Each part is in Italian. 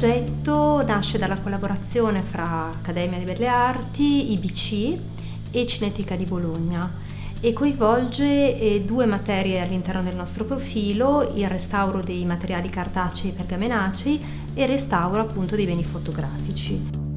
progetto nasce dalla collaborazione fra Accademia di Belle Arti, IBC e Cinetica di Bologna e coinvolge eh, due materie all'interno del nostro profilo, il restauro dei materiali cartacei e pergamenacei e il restauro appunto dei beni fotografici.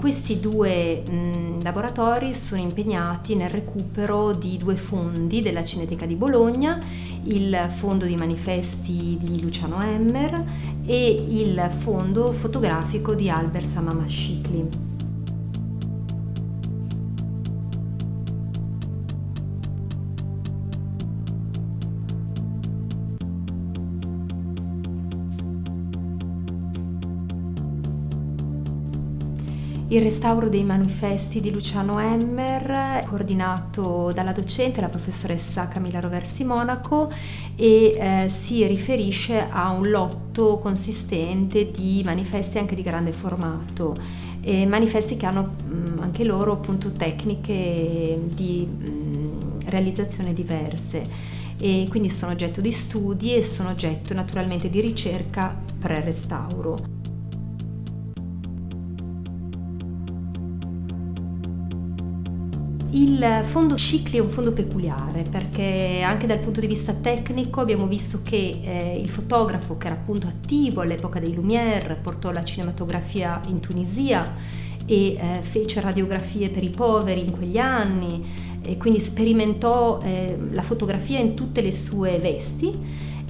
Questi due mh, laboratori sono impegnati nel recupero di due fondi della Cineteca di Bologna, il fondo di manifesti di Luciano Emmer e il fondo fotografico di Albert Samamashikli. Il restauro dei manifesti di Luciano Emmer, coordinato dalla docente, la professoressa Camilla Roversi Monaco, e eh, si riferisce a un lotto consistente di manifesti anche di grande formato, e manifesti che hanno mh, anche loro appunto tecniche di mh, realizzazione diverse e quindi sono oggetto di studi e sono oggetto naturalmente di ricerca pre-restauro. Il fondo Cicli è un fondo peculiare perché anche dal punto di vista tecnico abbiamo visto che eh, il fotografo che era appunto attivo all'epoca dei Lumière portò la cinematografia in Tunisia e eh, fece radiografie per i poveri in quegli anni e quindi sperimentò eh, la fotografia in tutte le sue vesti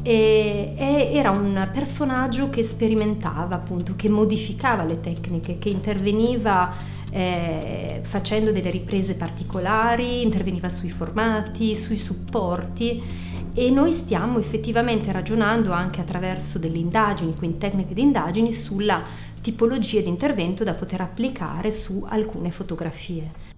e, e era un personaggio che sperimentava appunto, che modificava le tecniche, che interveniva eh, facendo delle riprese particolari, interveniva sui formati, sui supporti e noi stiamo effettivamente ragionando anche attraverso delle indagini, quindi tecniche di indagini, sulla tipologia di intervento da poter applicare su alcune fotografie.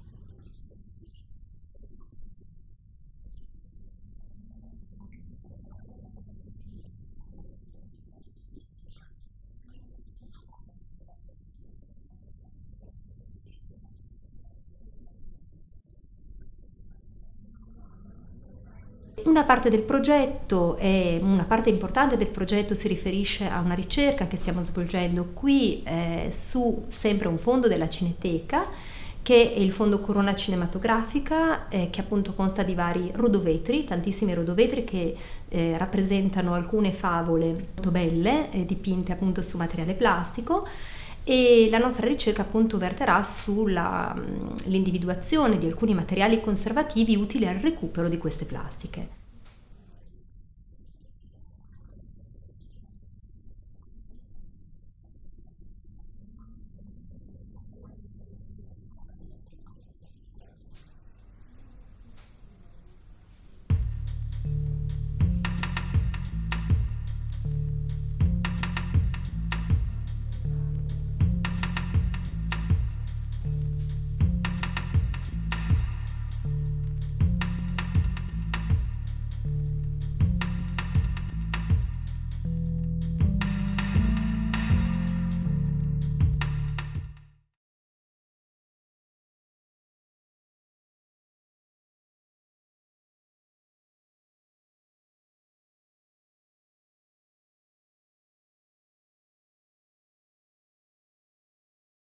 Una parte del progetto, è, una parte importante del progetto si riferisce a una ricerca che stiamo svolgendo qui eh, su sempre un fondo della Cineteca che è il fondo Corona Cinematografica eh, che appunto consta di vari rodovetri, tantissimi rodovetri che eh, rappresentano alcune favole molto belle eh, dipinte appunto su materiale plastico e la nostra ricerca appunto verterà sull'individuazione di alcuni materiali conservativi utili al recupero di queste plastiche.